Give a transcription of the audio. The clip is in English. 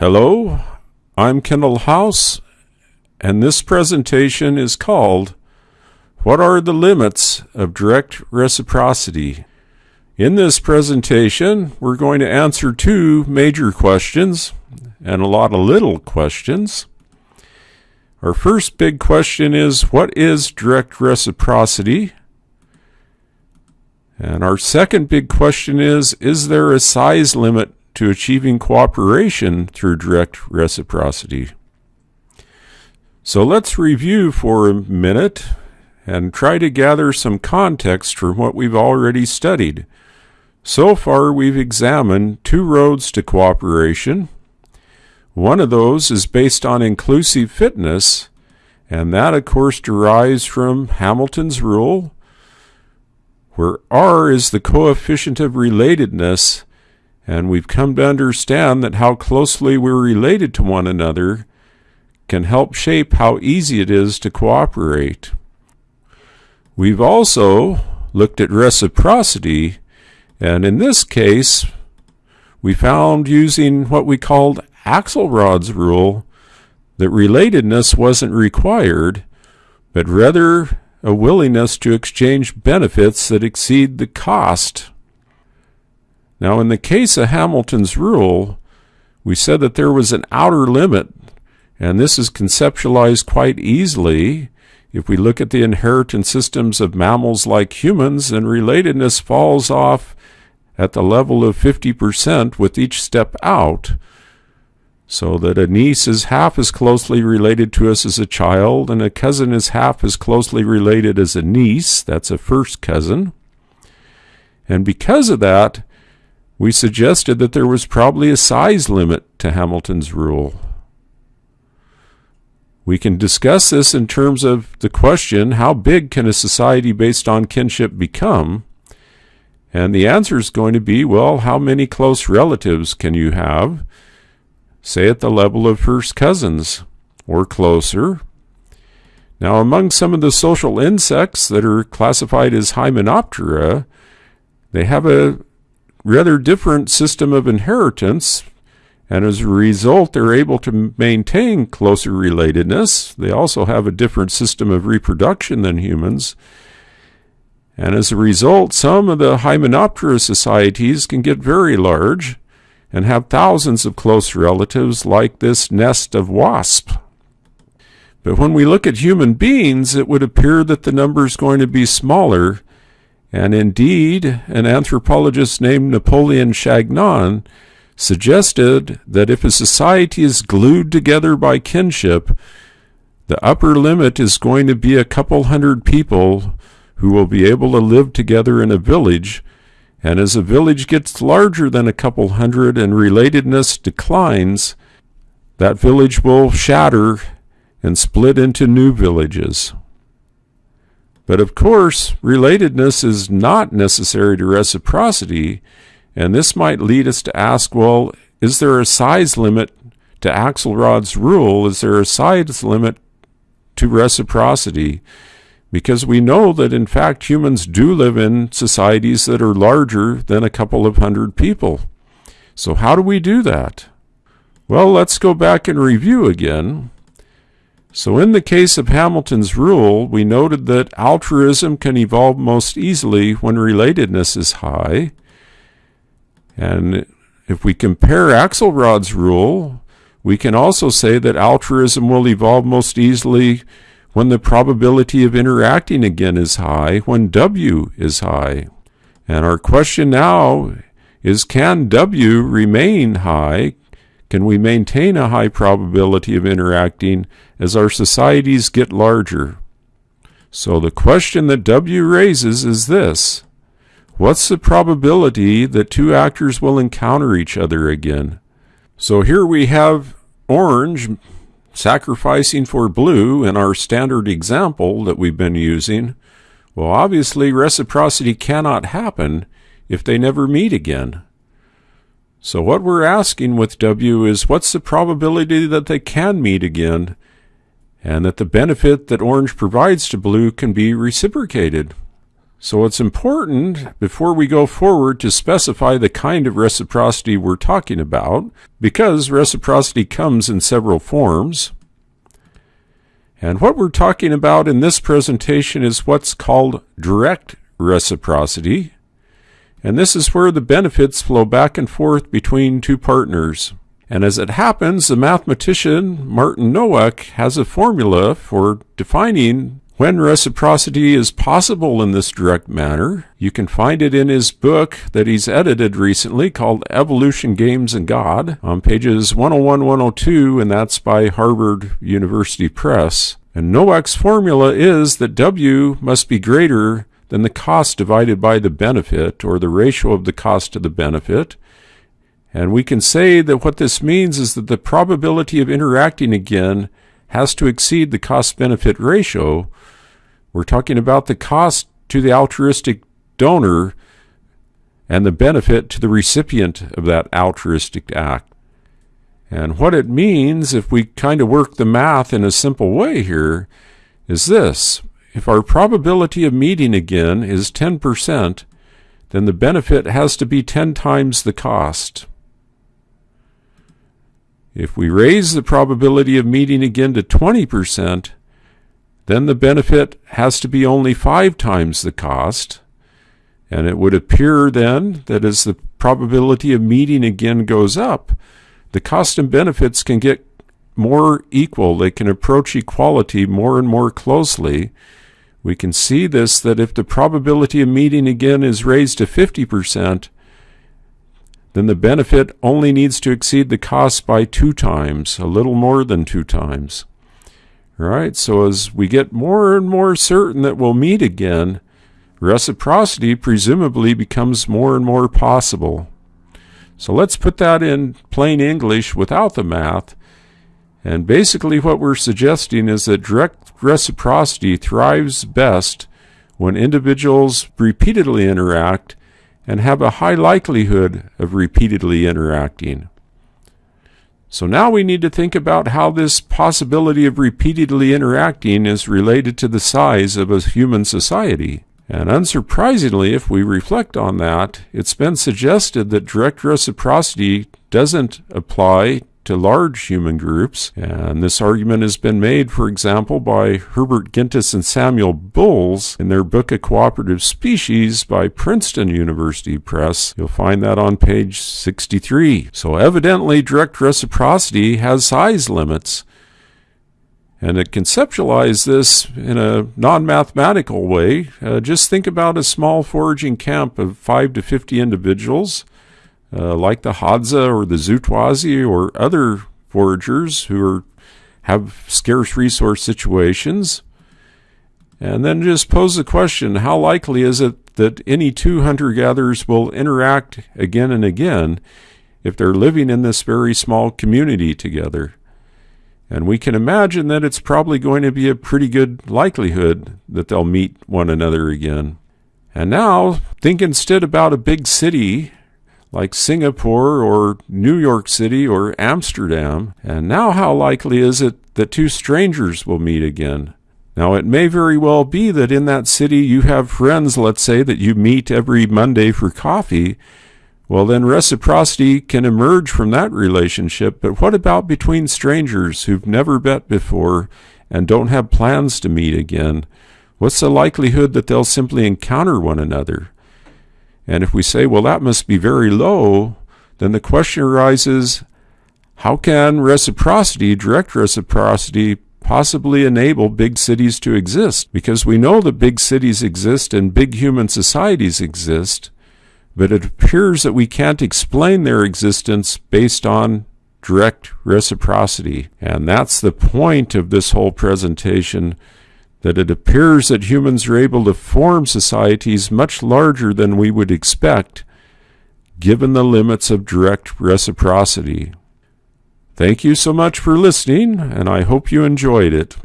Hello, I'm Kendall House, and this presentation is called What are the Limits of Direct Reciprocity? In this presentation, we're going to answer two major questions and a lot of little questions. Our first big question is What is direct reciprocity? And our second big question is Is there a size limit to achieving cooperation through direct reciprocity. So let's review for a minute and try to gather some context from what we've already studied. So far, we've examined two roads to cooperation. One of those is based on inclusive fitness, and that, of course, derives from Hamilton's rule, where R is the coefficient of relatedness and we've come to understand that how closely we're related to one another can help shape how easy it is to cooperate. We've also looked at reciprocity, and in this case, we found using what we called Axelrod's rule that relatedness wasn't required, but rather a willingness to exchange benefits that exceed the cost now, in the case of Hamilton's rule, we said that there was an outer limit, and this is conceptualized quite easily. If we look at the inheritance systems of mammals like humans, and relatedness falls off at the level of 50% with each step out, so that a niece is half as closely related to us as a child, and a cousin is half as closely related as a niece. That's a first cousin. And because of that, we suggested that there was probably a size limit to Hamilton's rule. We can discuss this in terms of the question, how big can a society based on kinship become? And the answer is going to be, well, how many close relatives can you have? Say at the level of first cousins or closer. Now, among some of the social insects that are classified as Hymenoptera, they have a rather different system of inheritance, and as a result, they're able to maintain closer relatedness. They also have a different system of reproduction than humans. And as a result, some of the Hymenoptera societies can get very large and have thousands of close relatives like this nest of wasp. But when we look at human beings, it would appear that the number is going to be smaller and indeed, an anthropologist named Napoleon Chagnon suggested that if a society is glued together by kinship, the upper limit is going to be a couple hundred people who will be able to live together in a village. And as a village gets larger than a couple hundred and relatedness declines, that village will shatter and split into new villages. But of course, relatedness is not necessary to reciprocity, and this might lead us to ask, well, is there a size limit to Axelrod's rule? Is there a size limit to reciprocity? Because we know that in fact humans do live in societies that are larger than a couple of hundred people. So how do we do that? Well, let's go back and review again. So in the case of Hamilton's rule, we noted that altruism can evolve most easily when relatedness is high. And if we compare Axelrod's rule, we can also say that altruism will evolve most easily when the probability of interacting again is high, when W is high. And our question now is can W remain high? Can we maintain a high probability of interacting as our societies get larger? So the question that W raises is this. What's the probability that two actors will encounter each other again? So here we have orange sacrificing for blue in our standard example that we've been using. Well, obviously reciprocity cannot happen if they never meet again. So what we're asking with W is what's the probability that they can meet again and that the benefit that orange provides to blue can be reciprocated? So it's important before we go forward to specify the kind of reciprocity we're talking about, because reciprocity comes in several forms. And what we're talking about in this presentation is what's called direct reciprocity. And this is where the benefits flow back and forth between two partners. And as it happens, the mathematician Martin Nowak has a formula for defining when reciprocity is possible in this direct manner, you can find it in his book that he's edited recently called Evolution, Games, and God on pages 101 102, and that's by Harvard University Press. And Nowak's formula is that W must be greater than the cost divided by the benefit, or the ratio of the cost to the benefit. And we can say that what this means is that the probability of interacting again has to exceed the cost benefit ratio. We're talking about the cost to the altruistic donor and the benefit to the recipient of that altruistic act. And what it means, if we kind of work the math in a simple way here, is this. If our probability of meeting again is 10%, then the benefit has to be 10 times the cost. If we raise the probability of meeting again to 20%, then the benefit has to be only five times the cost. And it would appear then that as the probability of meeting again goes up, the cost and benefits can get more equal. They can approach equality more and more closely. We can see this that if the probability of meeting again is raised to 50%, then the benefit only needs to exceed the cost by two times, a little more than two times. All right, so as we get more and more certain that we'll meet again, reciprocity presumably becomes more and more possible. So let's put that in plain English without the math. And basically what we're suggesting is that direct reciprocity thrives best when individuals repeatedly interact and have a high likelihood of repeatedly interacting. So now we need to think about how this possibility of repeatedly interacting is related to the size of a human society. And unsurprisingly, if we reflect on that, it's been suggested that direct reciprocity doesn't apply to large human groups. And this argument has been made, for example, by Herbert Gintis and Samuel Bowles in their book A Cooperative Species by Princeton University Press. You'll find that on page 63. So evidently direct reciprocity has size limits. And to conceptualize this in a non-mathematical way, uh, just think about a small foraging camp of 5 to 50 individuals uh, like the Hadza or the Zutwazi or other foragers who are, have scarce resource situations. And then just pose the question, how likely is it that any two hunter-gatherers will interact again and again if they're living in this very small community together? And we can imagine that it's probably going to be a pretty good likelihood that they'll meet one another again. And now, think instead about a big city like Singapore or New York City or Amsterdam. And now, how likely is it that two strangers will meet again? Now, it may very well be that in that city you have friends, let's say, that you meet every Monday for coffee. Well, then reciprocity can emerge from that relationship. But what about between strangers who've never met before and don't have plans to meet again? What's the likelihood that they'll simply encounter one another? And if we say, well, that must be very low, then the question arises, how can reciprocity, direct reciprocity, possibly enable big cities to exist? Because we know that big cities exist and big human societies exist, but it appears that we can't explain their existence based on direct reciprocity. And that's the point of this whole presentation that it appears that humans are able to form societies much larger than we would expect, given the limits of direct reciprocity. Thank you so much for listening, and I hope you enjoyed it.